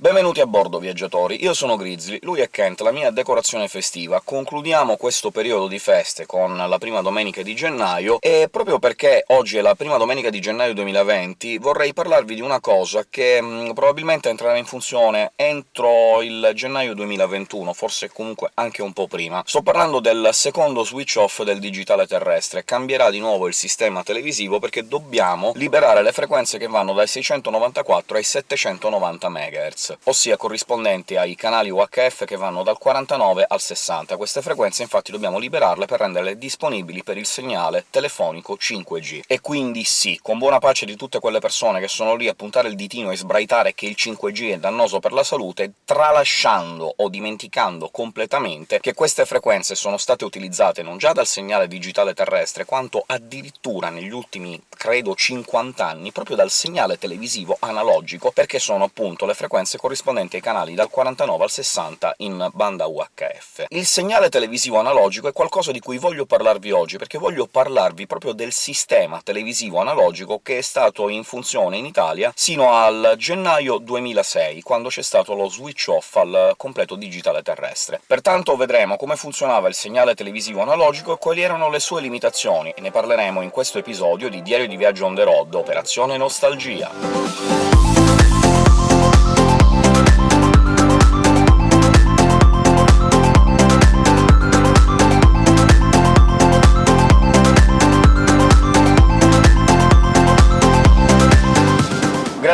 Benvenuti a bordo, viaggiatori! Io sono Grizzly, lui è Kent, la mia decorazione festiva. Concludiamo questo periodo di feste con la prima domenica di gennaio, e proprio perché oggi è la prima domenica di gennaio 2020 vorrei parlarvi di una cosa che mh, mm, probabilmente entrerà in funzione entro il gennaio 2021, forse comunque anche un po' prima. Sto parlando del secondo switch off del digitale terrestre. Cambierà di nuovo il sistema televisivo perché dobbiamo liberare le frequenze che vanno dai 694 ai 790 MHz ossia corrispondenti ai canali UHF che vanno dal 49 al 60. Queste frequenze infatti dobbiamo liberarle per renderle disponibili per il segnale telefonico 5G. E quindi sì, con buona pace di tutte quelle persone che sono lì a puntare il ditino e sbraitare che il 5G è dannoso per la salute, tralasciando o dimenticando completamente che queste frequenze sono state utilizzate non già dal segnale digitale terrestre, quanto addirittura negli ultimi, credo, 50 anni proprio dal segnale televisivo analogico, perché sono appunto le frequenze corrispondenti ai canali dal 49 al 60 in banda UHF. Il segnale televisivo analogico è qualcosa di cui voglio parlarvi oggi, perché voglio parlarvi proprio del sistema televisivo analogico che è stato in funzione in Italia sino al gennaio 2006, quando c'è stato lo switch off al completo digitale terrestre. Pertanto vedremo come funzionava il segnale televisivo analogico e quali erano le sue limitazioni, e ne parleremo in questo episodio di Diario di Viaggio on the road, Operazione Nostalgia.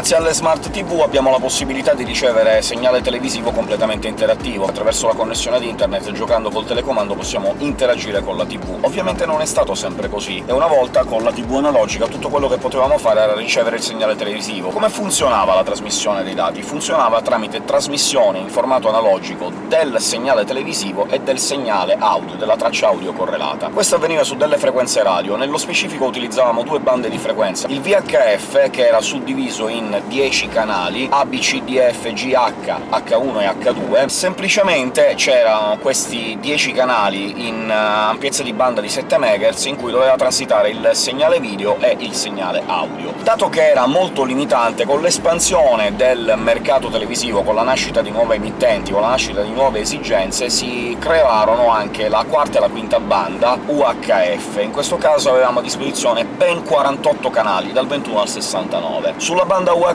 Grazie alle Smart TV abbiamo la possibilità di ricevere segnale televisivo completamente interattivo. Attraverso la connessione ad internet, giocando col telecomando, possiamo interagire con la TV. Ovviamente non è stato sempre così, e una volta con la TV analogica tutto quello che potevamo fare era ricevere il segnale televisivo. Come funzionava la trasmissione dei dati? Funzionava tramite trasmissione in formato analogico del segnale televisivo e del segnale audio, della traccia audio correlata. Questo avveniva su delle frequenze radio, nello specifico utilizzavamo due bande di frequenza. Il VHF, che era suddiviso in 10 canali, A, B, C, D, F, G, H, H1 e H2, semplicemente c'erano questi 10 canali in uh, ampiezza di banda di 7 MHz in cui doveva transitare il segnale video e il segnale audio. Dato che era molto limitante, con l'espansione del mercato televisivo, con la nascita di nuove emittenti, con la nascita di nuove esigenze, si crearono anche la quarta e la quinta banda UHF. In questo caso avevamo a disposizione ben 48 canali, dal 21 al 69. Sulla banda UHF,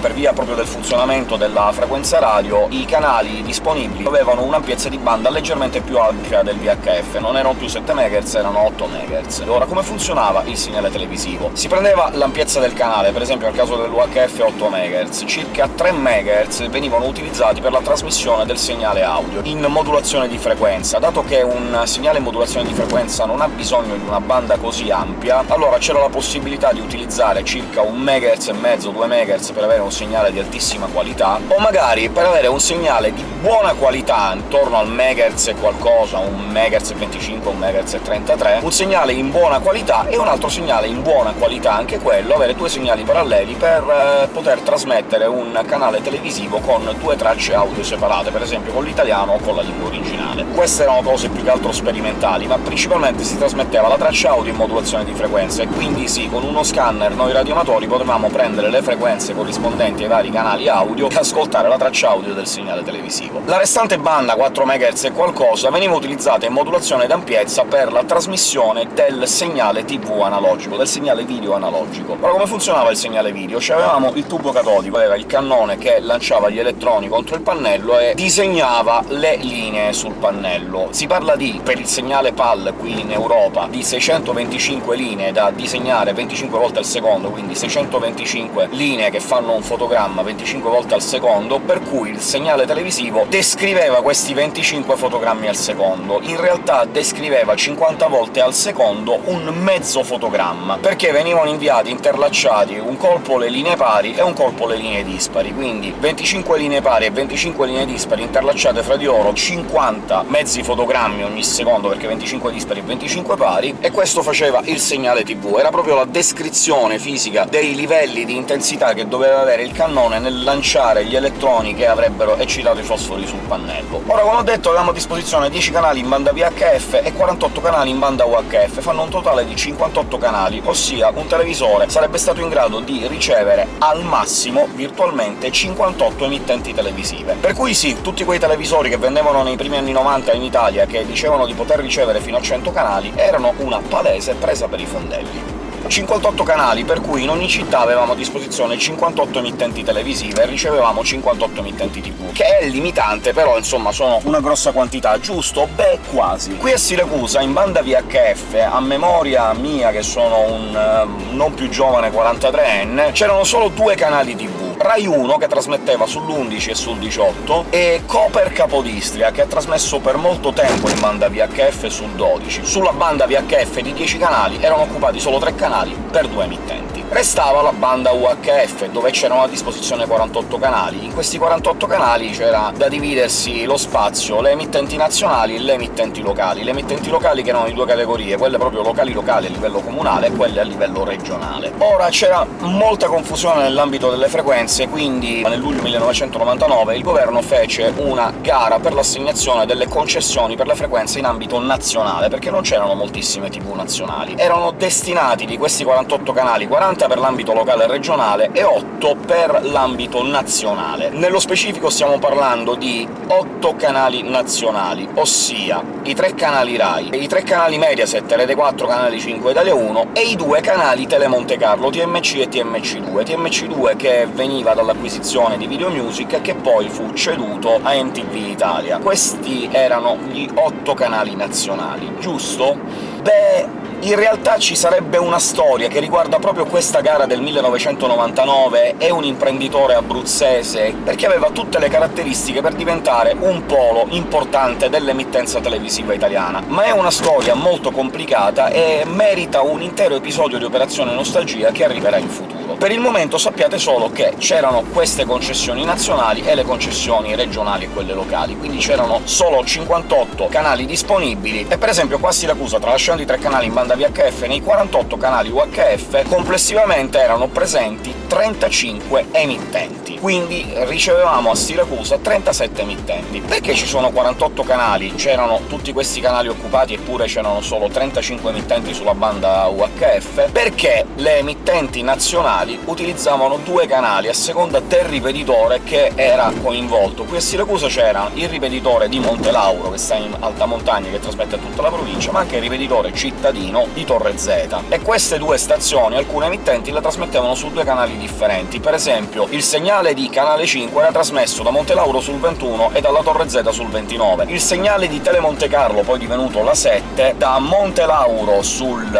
per via proprio del funzionamento della frequenza radio, i canali disponibili avevano un'ampiezza di banda leggermente più ampia del VHF, non erano più 7 MHz, erano 8 MHz. Ora, come funzionava il segnale televisivo? Si prendeva l'ampiezza del canale, per esempio nel caso dell'UHF 8 MHz, circa 3 MHz venivano utilizzati per la trasmissione del segnale audio, in modulazione di frequenza. Dato che un segnale in modulazione di frequenza non ha bisogno di una banda così ampia, allora c'era la possibilità di utilizzare circa 1 MHz e mezzo, 2 MHz MHz per avere un segnale di altissima qualità, o magari per avere un segnale di buona qualità, intorno al MHz qualcosa, un MHz 25, un MHz 33, un segnale in buona qualità e un altro segnale in buona qualità, anche quello, avere due segnali paralleli per eh, poter trasmettere un canale televisivo con due tracce audio separate, per esempio con l'italiano o con la lingua originale. Queste erano cose più che altro sperimentali, ma principalmente si trasmetteva la traccia audio in modulazione di frequenza, e quindi sì, con uno scanner noi radioamatori potevamo prendere le frequenze frequenze corrispondenti ai vari canali audio e ascoltare la traccia audio del segnale televisivo. La restante banda, 4 MHz e qualcosa, veniva utilizzata in modulazione d'ampiezza per la trasmissione del segnale TV analogico, del segnale video analogico. Ora, come funzionava il segnale video? Cioè avevamo il tubo catodico, era il cannone che lanciava gli elettroni contro il pannello e disegnava le linee sul pannello. Si parla di, per il segnale PAL qui in Europa, di 625 linee da disegnare 25 volte al secondo, quindi 625 linee linee che fanno un fotogramma 25 volte al secondo, per cui il segnale televisivo descriveva questi 25 fotogrammi al secondo. In realtà descriveva 50 volte al secondo un mezzo fotogramma, perché venivano inviati interlacciati un colpo le linee pari e un colpo le linee dispari, quindi 25 linee pari e 25 linee dispari interlacciate fra di loro, 50 mezzi fotogrammi ogni secondo, perché 25 dispari e 25 pari, e questo faceva il segnale TV. Era proprio la descrizione fisica dei livelli di intensità che doveva doveva avere il cannone nel lanciare gli elettroni che avrebbero eccitato i fosfori sul pannello. Ora, come ho detto, avevamo a disposizione 10 canali in banda VHF e 48 canali in banda UHF, fanno un totale di 58 canali, ossia un televisore sarebbe stato in grado di ricevere al massimo, virtualmente, 58 emittenti televisive. Per cui sì, tutti quei televisori che vendevano nei primi anni 90 in Italia, che dicevano di poter ricevere fino a 100 canali, erano una palese presa per i fondelli. 58 canali, per cui in ogni città avevamo a disposizione 58 emittenti televisive e ricevevamo 58 emittenti tv, che è limitante, però insomma sono una grossa quantità, giusto? Beh, quasi. Qui a Siracusa, in banda VHF, a memoria mia, che sono un uh, non più giovane 43enne, c'erano solo due canali tv, Rai 1, che trasmetteva sull'11 e sul 18, e Coper Capodistria, che ha trasmesso per molto tempo in banda VHF sul 12. Sulla banda VHF di 10 canali erano occupati solo 3 canali per due emittenti. Restava la banda UHF, dove c'erano a disposizione 48 canali. In questi 48 canali c'era da dividersi lo spazio, le emittenti nazionali e le emittenti locali. Le emittenti locali che erano di due categorie, quelle proprio locali-locali a livello comunale e quelle a livello regionale. Ora c'era molta confusione nell'ambito delle frequenze, quindi nel luglio 1999 il governo fece una gara per l'assegnazione delle concessioni per le frequenze in ambito nazionale, perché non c'erano moltissime tv nazionali. Erano destinati di questi 48 canali 40 30 per l'ambito locale e regionale e 8 per l'ambito nazionale. Nello specifico stiamo parlando di 8 canali nazionali, ossia i 3 canali RAI, i 3 canali Mediaset, Rete 4, Canale 5 Italia 1 e i 2 canali Telemonte Carlo, TMC e TMC2. TMC2 che veniva dall'acquisizione di Video Music e che poi fu ceduto a NTV Italia. Questi erano gli 8 canali nazionali, giusto? Beh, in realtà ci sarebbe una storia che riguarda proprio questa gara del 1999 e un imprenditore abruzzese, perché aveva tutte le caratteristiche per diventare un polo importante dell'emittenza televisiva italiana. Ma è una storia molto complicata e merita un intero episodio di Operazione Nostalgia che arriverà in futuro. Per il momento sappiate solo che c'erano queste concessioni nazionali e le concessioni regionali e quelle locali, quindi c'erano solo 58 canali disponibili, e per esempio qua a Siracusa, tralasciando i tre canali in banda VHF, nei 48 canali UHF complessivamente erano presenti 35 emittenti, quindi ricevevamo a Siracusa 37 emittenti. Perché ci sono 48 canali? C'erano tutti questi canali occupati eppure c'erano solo 35 emittenti sulla banda UHF? Perché le emittenti nazionali utilizzavano due canali a seconda del ripetitore che era coinvolto. Qui a Siracusa c'era il ripetitore di Monte Lauro, che sta in alta montagna, che trasmette tutta la provincia, ma anche il ripetitore cittadino di Torre Z. E queste due stazioni, alcune emittenti, le trasmettevano su due canali differenti. Per esempio, il segnale di Canale 5 era trasmesso da Monte Lauro sul 21 e dalla Torre Z sul 29. Il segnale di Telemonte Carlo, poi divenuto la 7, da Monte Lauro sul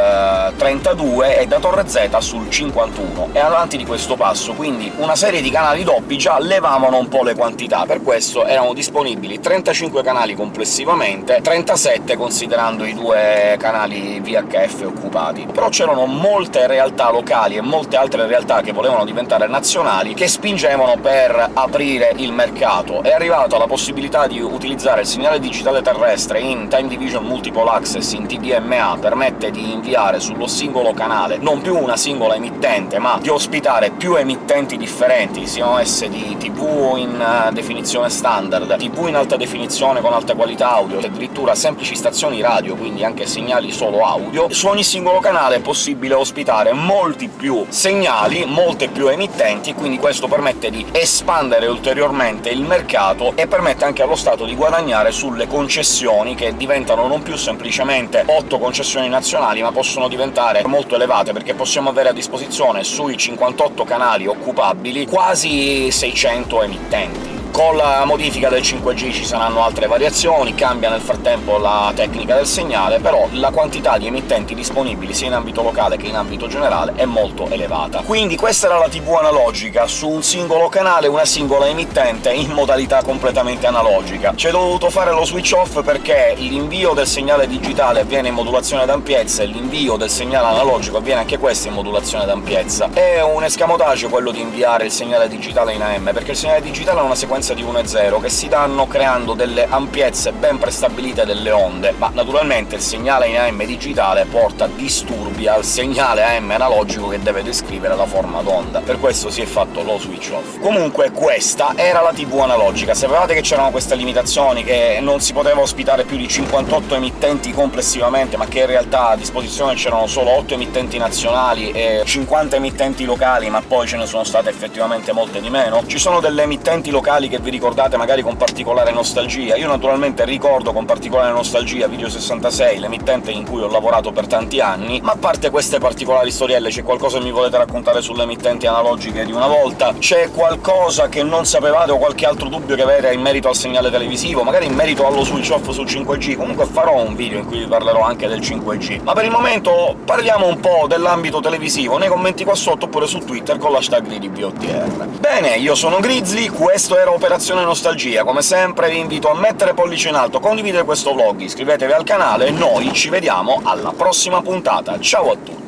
32 eh, e da Torre Z sul 51 e avanti di questo passo, quindi una serie di canali doppi già levavano un po' le quantità, per questo erano disponibili 35 canali complessivamente, 37 considerando i due canali VHF occupati. Però c'erano molte realtà locali e molte altre realtà che volevano diventare nazionali che spingevano per aprire il mercato. È arrivata la possibilità di utilizzare il segnale digitale terrestre in Time Division Multiple Access in TDMA, permette di inviare sullo singolo canale non più una singola emittente, ma di ospitare più emittenti differenti, siano esse di TV in eh, definizione standard, TV in alta definizione con alta qualità audio, addirittura semplici stazioni radio, quindi anche segnali solo audio, su ogni singolo canale è possibile ospitare molti più segnali, molte più emittenti, quindi questo permette di espandere ulteriormente il mercato e permette anche allo Stato di guadagnare sulle concessioni, che diventano non più semplicemente 8 concessioni nazionali, ma possono diventare molto elevate, perché possiamo avere a disposizione sui 58 canali occupabili quasi 600 emittenti. Con la modifica del 5G ci saranno altre variazioni, cambia nel frattempo la tecnica del segnale, però la quantità di emittenti disponibili sia in ambito locale che in ambito generale è molto elevata. Quindi questa era la TV analogica, su un singolo canale una singola emittente in modalità completamente analogica. C'è dovuto fare lo switch off perché l'invio del segnale digitale avviene in modulazione d'ampiezza e l'invio del segnale analogico avviene anche questo in modulazione d'ampiezza. È un escamotage quello di inviare il segnale digitale in AM, perché il segnale digitale è una sequenza frequenza di 1.0, che si danno creando delle ampiezze ben prestabilite delle onde, ma naturalmente il segnale in AM digitale porta disturbi al segnale AM analogico che deve descrivere la forma d'onda. Per questo si è fatto lo switch off. Comunque questa era la TV analogica. Sapevate che c'erano queste limitazioni, che non si poteva ospitare più di 58 emittenti complessivamente, ma che in realtà a disposizione c'erano solo 8 emittenti nazionali e 50 emittenti locali, ma poi ce ne sono state effettivamente molte di meno? Ci sono delle emittenti locali che vi ricordate magari con particolare nostalgia. Io naturalmente ricordo con particolare nostalgia Video 66, l'emittente in cui ho lavorato per tanti anni, ma a parte queste particolari storielle c'è qualcosa che mi volete raccontare sulle emittenti analogiche di una volta? C'è qualcosa che non sapevate o qualche altro dubbio che avete in merito al segnale televisivo? Magari in merito allo switch off sul 5G? Comunque farò un video in cui vi parlerò anche del 5G. Ma per il momento parliamo un po' dell'ambito televisivo nei commenti qua sotto oppure su Twitter con l'hashtag di BOTR. Bene, io sono Grizzly, questo era Operazione Nostalgia. Come sempre vi invito a mettere pollice in alto, condividere questo vlog, iscrivetevi al canale e noi ci vediamo alla prossima puntata. Ciao a tutti!